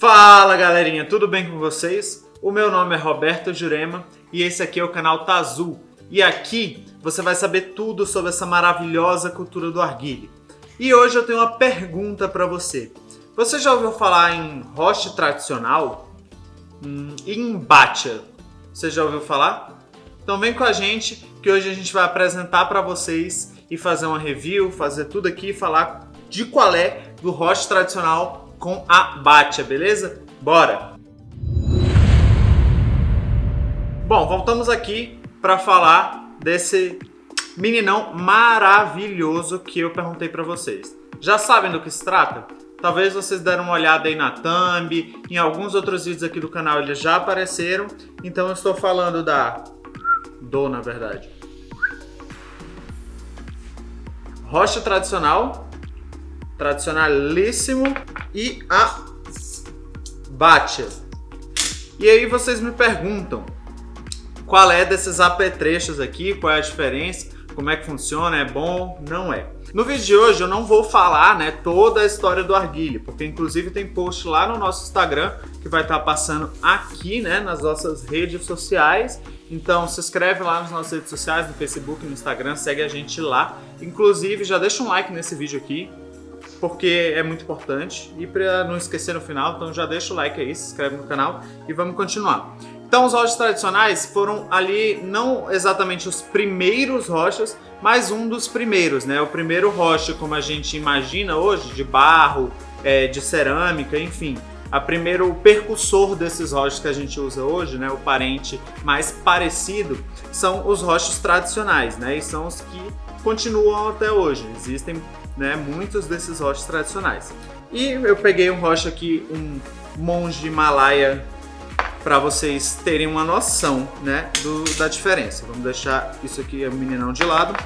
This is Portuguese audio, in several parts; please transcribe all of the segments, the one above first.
Fala galerinha, tudo bem com vocês? O meu nome é Roberto Jurema e esse aqui é o canal Tazul. E aqui você vai saber tudo sobre essa maravilhosa cultura do arguile. E hoje eu tenho uma pergunta para você. Você já ouviu falar em roche tradicional? Hum, em bacha? Você já ouviu falar? Então vem com a gente que hoje a gente vai apresentar para vocês e fazer uma review, fazer tudo aqui e falar de qual é do roche tradicional com a Batia, beleza? Bora! Bom, voltamos aqui para falar desse meninão maravilhoso que eu perguntei para vocês. Já sabem do que se trata? Talvez vocês deram uma olhada aí na thumb, em alguns outros vídeos aqui do canal eles já apareceram. Então eu estou falando da... Do, na verdade. Rocha tradicional tradicionalíssimo e a Batia. E aí vocês me perguntam qual é desses apetrechos aqui, qual é a diferença, como é que funciona, é bom, não é. No vídeo de hoje eu não vou falar né, toda a história do arguilho, porque inclusive tem post lá no nosso Instagram que vai estar passando aqui né, nas nossas redes sociais. Então se inscreve lá nas nossas redes sociais, no Facebook, no Instagram, segue a gente lá. Inclusive já deixa um like nesse vídeo aqui, porque é muito importante. E para não esquecer no final, então já deixa o like aí, se inscreve no canal e vamos continuar. Então os rochas tradicionais foram ali não exatamente os primeiros rochas, mas um dos primeiros, né? O primeiro rocha como a gente imagina hoje, de barro, é, de cerâmica, enfim. A primeiro o percussor desses rochas que a gente usa hoje, né, o parente mais parecido, são os rochas tradicionais, né, e são os que continuam até hoje. Existem né, muitos desses rochas tradicionais. E eu peguei um rocha aqui, um monge Himalaia, para vocês terem uma noção né, do, da diferença. Vamos deixar isso aqui, o meninão de lado.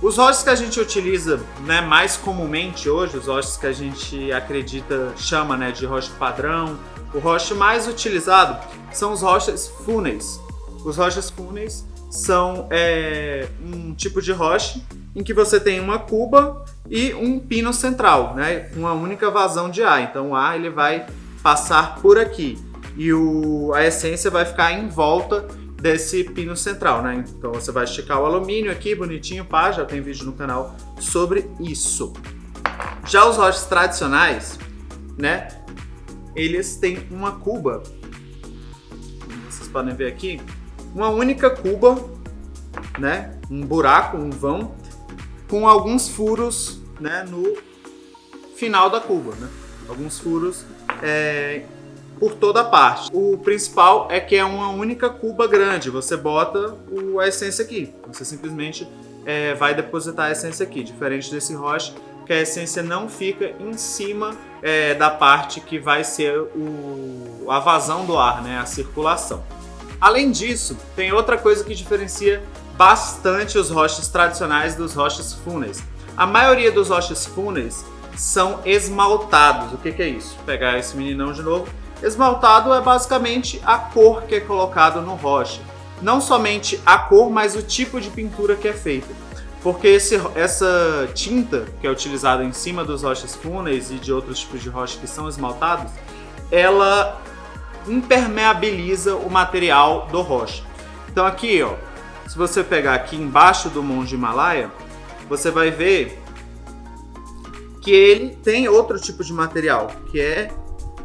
Os rochas que a gente utiliza né, mais comumente hoje, os rochas que a gente acredita, chama né, de rocha padrão, o rocha mais utilizado são os rochas fúneis. Os rochas fúneis são é, um tipo de rocha em que você tem uma cuba e um pino central, né? Uma única vazão de ar. Então o ar ele vai passar por aqui e o, a essência vai ficar em volta desse pino central, né? Então você vai esticar o alumínio aqui, bonitinho, pá, já tem vídeo no canal sobre isso. Já os rochas tradicionais, né? Eles têm uma cuba, vocês podem ver aqui, uma única cuba, né? Um buraco, um vão, com alguns furos né, no final da cuba, né? Alguns furos é, por toda parte. O principal é que é uma única cuba grande. Você bota o, a essência aqui. Você simplesmente é, vai depositar a essência aqui. Diferente desse rocha, que a essência não fica em cima é, da parte que vai ser o, a vazão do ar, né? A circulação. Além disso, tem outra coisa que diferencia bastante os rochas tradicionais dos rochas fúneis. A maioria dos rochas fúneis são esmaltados. O que, que é isso? Vou pegar esse meninão de novo. Esmaltado é basicamente a cor que é colocada no rocha. Não somente a cor, mas o tipo de pintura que é feita. Porque esse, essa tinta que é utilizada em cima dos rochas fúneis e de outros tipos de rocha que são esmaltados, ela impermeabiliza o material do rocha. Então aqui, ó, se você pegar aqui embaixo do Monte Himalaia, você vai ver que ele tem outro tipo de material, que é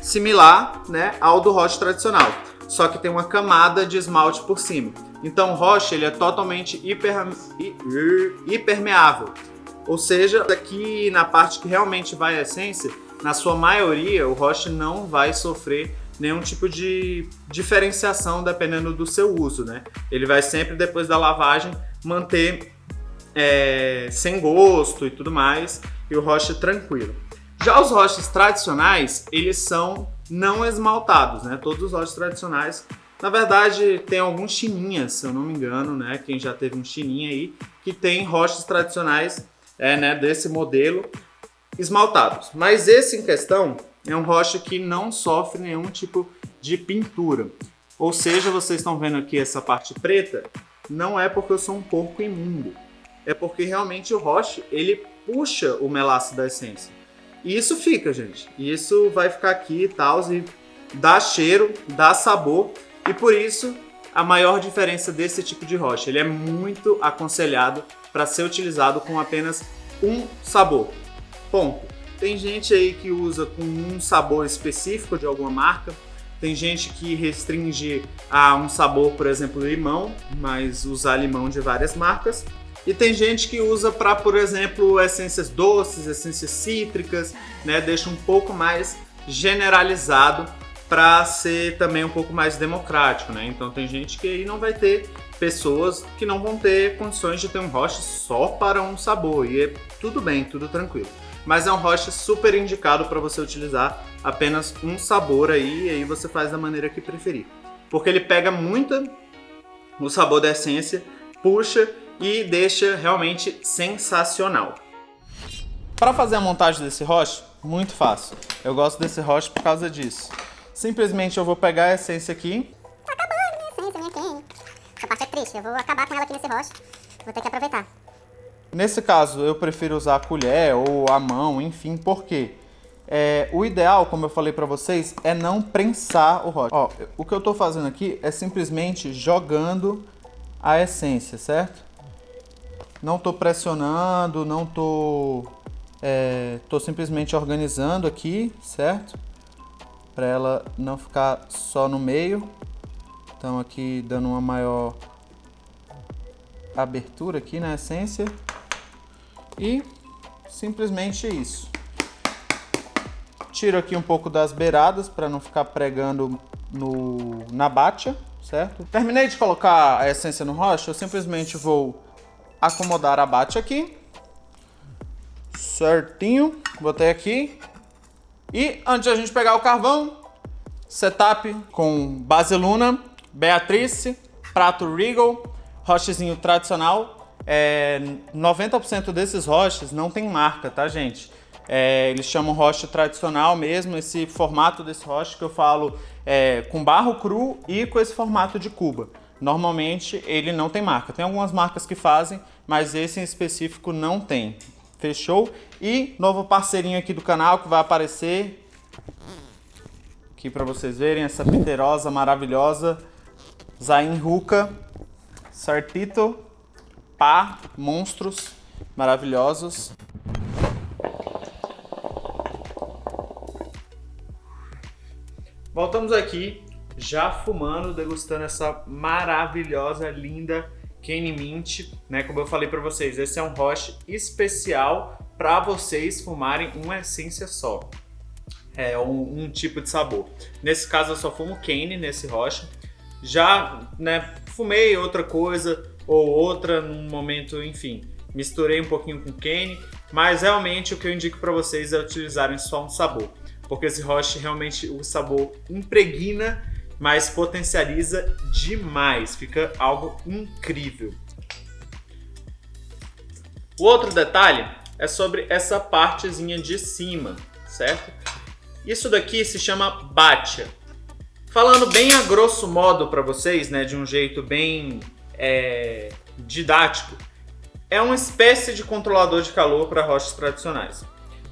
similar né, ao do rocha tradicional, só que tem uma camada de esmalte por cima. Então o rocha ele é totalmente hiper, hipermeável, ou seja, aqui na parte que realmente vai a essência, na sua maioria o rocha não vai sofrer nenhum tipo de diferenciação dependendo do seu uso, né? Ele vai sempre, depois da lavagem, manter é, sem gosto e tudo mais, e o rocha tranquilo. Já os rochas tradicionais, eles são não esmaltados, né? Todos os rochas tradicionais, na verdade, tem alguns chininhas, se eu não me engano, né? Quem já teve um chininha aí, que tem rochas tradicionais é, né, desse modelo esmaltados. Mas esse em questão, é um rocha que não sofre nenhum tipo de pintura. Ou seja, vocês estão vendo aqui essa parte preta, não é porque eu sou um porco imundo. É porque realmente o rocha, ele puxa o melaço da essência. E isso fica, gente. E isso vai ficar aqui e tal, e dá cheiro, dá sabor. E por isso, a maior diferença desse tipo de rocha. Ele é muito aconselhado para ser utilizado com apenas um sabor. Ponto. Tem gente aí que usa com um sabor específico de alguma marca. Tem gente que restringe a um sabor, por exemplo, limão, mas usar limão de várias marcas. E tem gente que usa para, por exemplo, essências doces, essências cítricas, né? Deixa um pouco mais generalizado para ser também um pouco mais democrático, né? Então tem gente que aí não vai ter pessoas que não vão ter condições de ter um roche só para um sabor e é tudo bem, tudo tranquilo mas é um roche super indicado para você utilizar apenas um sabor aí, e aí você faz da maneira que preferir. Porque ele pega muito o sabor da essência, puxa e deixa realmente sensacional. Para fazer a montagem desse roche, muito fácil. Eu gosto desse roche por causa disso. Simplesmente eu vou pegar a essência aqui. Tá acabando minha essência, minha quem? Essa parte é triste, eu vou acabar com ela aqui nesse roche. Vou ter que aproveitar. Nesse caso, eu prefiro usar a colher ou a mão, enfim, porque é, o ideal, como eu falei para vocês, é não prensar o roche. Ó, o que eu estou fazendo aqui é simplesmente jogando a essência, certo? Não estou pressionando, não estou... É, tô simplesmente organizando aqui, certo? Para ela não ficar só no meio. Então aqui dando uma maior abertura aqui na essência. E simplesmente isso. Tiro aqui um pouco das beiradas para não ficar pregando no, na batia, certo? Terminei de colocar a essência no rocha, eu simplesmente vou acomodar a batia aqui. Certinho, botei aqui. E antes de a gente pegar o carvão, setup com base Luna, Beatrice, prato Regal, rochezinho tradicional, é, 90% desses roches não tem marca, tá, gente? É, eles chamam rocha tradicional mesmo, esse formato desse roche que eu falo é, com barro cru e com esse formato de cuba. Normalmente ele não tem marca. Tem algumas marcas que fazem, mas esse em específico não tem. Fechou? E novo parceirinho aqui do canal que vai aparecer aqui para vocês verem essa piterosa maravilhosa Zain Ruka Sartito pá, monstros maravilhosos. Voltamos aqui, já fumando, degustando essa maravilhosa, linda Kenny Mint, né? Como eu falei para vocês, esse é um roche especial para vocês fumarem uma essência só. É um, um, tipo de sabor. Nesse caso eu só fumo Kenny nesse roche. Já, né, fumei outra coisa, ou outra num momento, enfim, misturei um pouquinho com Kane, mas realmente o que eu indico para vocês é utilizarem só um sabor, porque esse roche realmente o sabor impregna, mas potencializa demais, fica algo incrível. O outro detalhe é sobre essa partezinha de cima, certo? Isso daqui se chama batia. Falando bem a grosso modo para vocês, né, de um jeito bem é, didático, é uma espécie de controlador de calor para rochas tradicionais.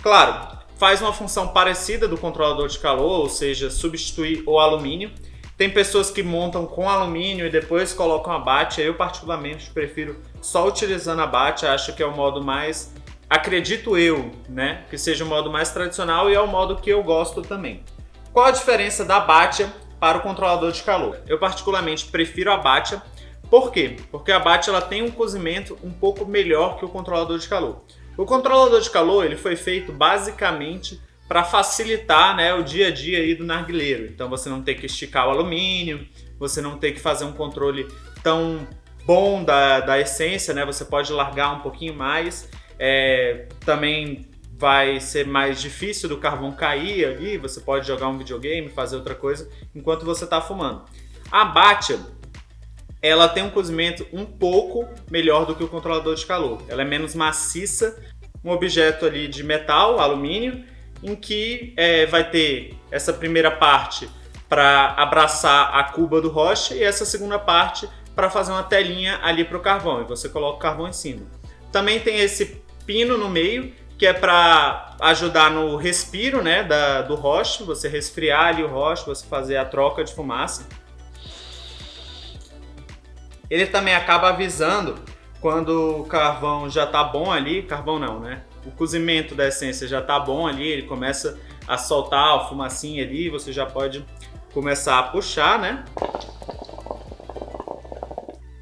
Claro, faz uma função parecida do controlador de calor, ou seja, substituir o alumínio. Tem pessoas que montam com alumínio e depois colocam a bate. Eu particularmente prefiro só utilizando a bate, acho que é o modo mais, acredito eu, né, que seja o modo mais tradicional e é o modo que eu gosto também. Qual a diferença da Batia para o controlador de calor? Eu particularmente prefiro a Batia por quê? Porque a BAT ela tem um cozimento um pouco melhor que o controlador de calor. O controlador de calor ele foi feito basicamente para facilitar né, o dia a dia aí do narguileiro. Então você não tem que esticar o alumínio, você não tem que fazer um controle tão bom da, da essência, né? Você pode largar um pouquinho mais. É, também vai ser mais difícil do carvão cair ali, você pode jogar um videogame, fazer outra coisa enquanto você está fumando. A Batia, ela tem um cozimento um pouco melhor do que o controlador de calor. Ela é menos maciça, um objeto ali de metal, alumínio, em que é, vai ter essa primeira parte para abraçar a cuba do roche e essa segunda parte para fazer uma telinha ali para o carvão e você coloca o carvão em cima. Também tem esse pino no meio que é para ajudar no respiro né, da, do roche, você resfriar ali o roche, você fazer a troca de fumaça. Ele também acaba avisando quando o carvão já tá bom ali, carvão não, né? O cozimento da essência já tá bom ali, ele começa a soltar a fumacinha ali, você já pode começar a puxar, né?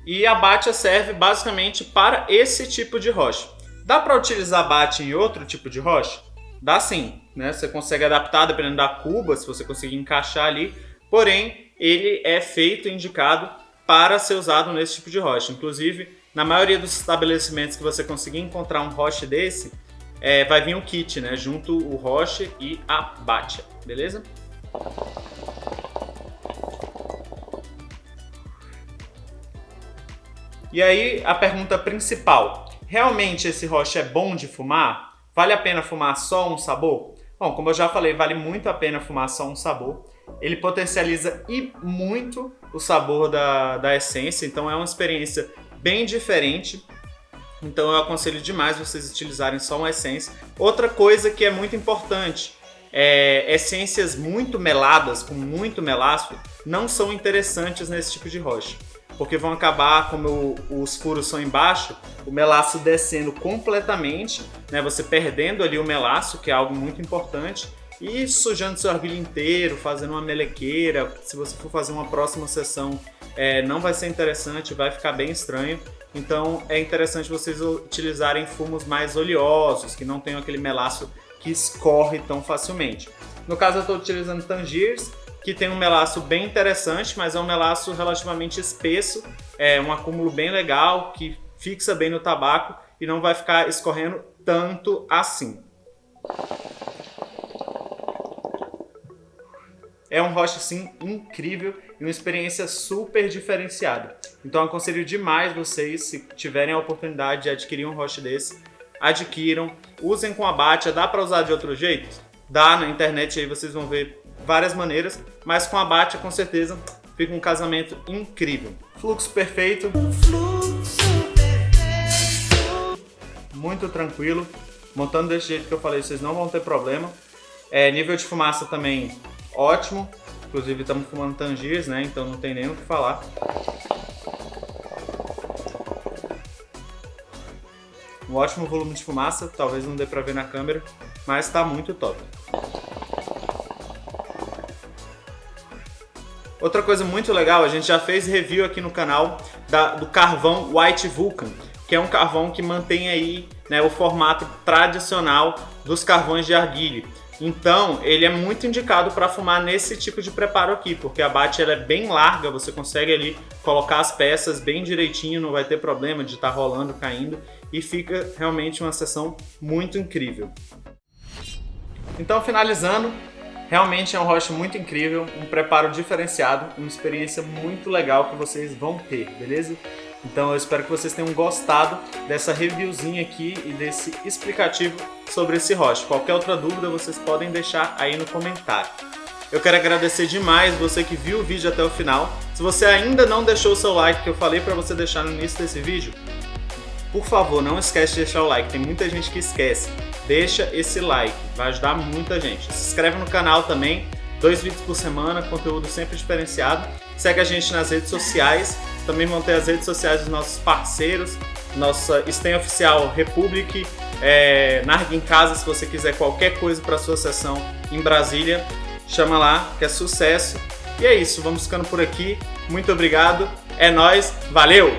E a batia serve basicamente para esse tipo de rocha. Dá para utilizar bate em outro tipo de rocha? Dá sim, né? Você consegue adaptar dependendo da cuba, se você conseguir encaixar ali. Porém, ele é feito indicado para ser usado nesse tipo de rocha. Inclusive, na maioria dos estabelecimentos que você conseguir encontrar um roche desse, é, vai vir um kit, né? Junto o roche e a batia, beleza? E aí, a pergunta principal. Realmente esse roche é bom de fumar? Vale a pena fumar só um sabor? Bom, como eu já falei, vale muito a pena fumar só um sabor. Ele potencializa e muito o sabor da, da essência, então é uma experiência bem diferente. Então eu aconselho demais vocês utilizarem só uma essência. Outra coisa que é muito importante, é, essências muito meladas, com muito melaço, não são interessantes nesse tipo de rocha porque vão acabar, como os furos são embaixo, o melaço descendo completamente, né? Você perdendo ali o melaço, que é algo muito importante, e sujando seu argilho inteiro, fazendo uma melequeira. Se você for fazer uma próxima sessão, é, não vai ser interessante, vai ficar bem estranho. Então é interessante vocês utilizarem fumos mais oleosos, que não tenham aquele melaço que escorre tão facilmente. No caso eu estou utilizando Tangiers, que tem um melaço bem interessante, mas é um melaço relativamente espesso, é um acúmulo bem legal, que fixa bem no tabaco e não vai ficar escorrendo tanto assim. É um roche sim incrível e uma experiência super diferenciada. Então aconselho demais vocês, se tiverem a oportunidade de adquirir um roche desse, adquiram, usem com abate, dá para usar de outro jeito? Dá, na internet aí vocês vão ver várias maneiras, mas com a Batia com certeza fica um casamento incrível. Fluxo perfeito. Muito tranquilo. Montando desse jeito que eu falei, vocês não vão ter problema. É, nível de fumaça também ótimo. Inclusive estamos fumando Tangiers, né? Então não tem nem o que falar. Um ótimo volume de fumaça, talvez não dê pra ver na câmera, mas está muito top. Outra coisa muito legal, a gente já fez review aqui no canal da, do carvão White Vulcan, que é um carvão que mantém aí né, o formato tradicional dos carvões de arguilha. Então, ele é muito indicado para fumar nesse tipo de preparo aqui, porque a bate ela é bem larga, você consegue ali colocar as peças bem direitinho, não vai ter problema de estar tá rolando, caindo, e fica realmente uma sessão muito incrível. Então, finalizando, Realmente é um rocha muito incrível, um preparo diferenciado, uma experiência muito legal que vocês vão ter, beleza? Então eu espero que vocês tenham gostado dessa reviewzinha aqui e desse explicativo sobre esse rocha. Qualquer outra dúvida vocês podem deixar aí no comentário. Eu quero agradecer demais você que viu o vídeo até o final. Se você ainda não deixou o seu like que eu falei para você deixar no início desse vídeo, por favor, não esquece de deixar o like, tem muita gente que esquece. Deixa esse like, vai ajudar muita gente. Se inscreve no canal também, dois vídeos por semana, conteúdo sempre diferenciado. Segue a gente nas redes sociais, também vão ter as redes sociais dos nossos parceiros, nossa Stem Oficial Republic, é, em Casa, se você quiser qualquer coisa para sua sessão em Brasília, chama lá, que é sucesso. E é isso, vamos ficando por aqui. Muito obrigado, é nóis, valeu!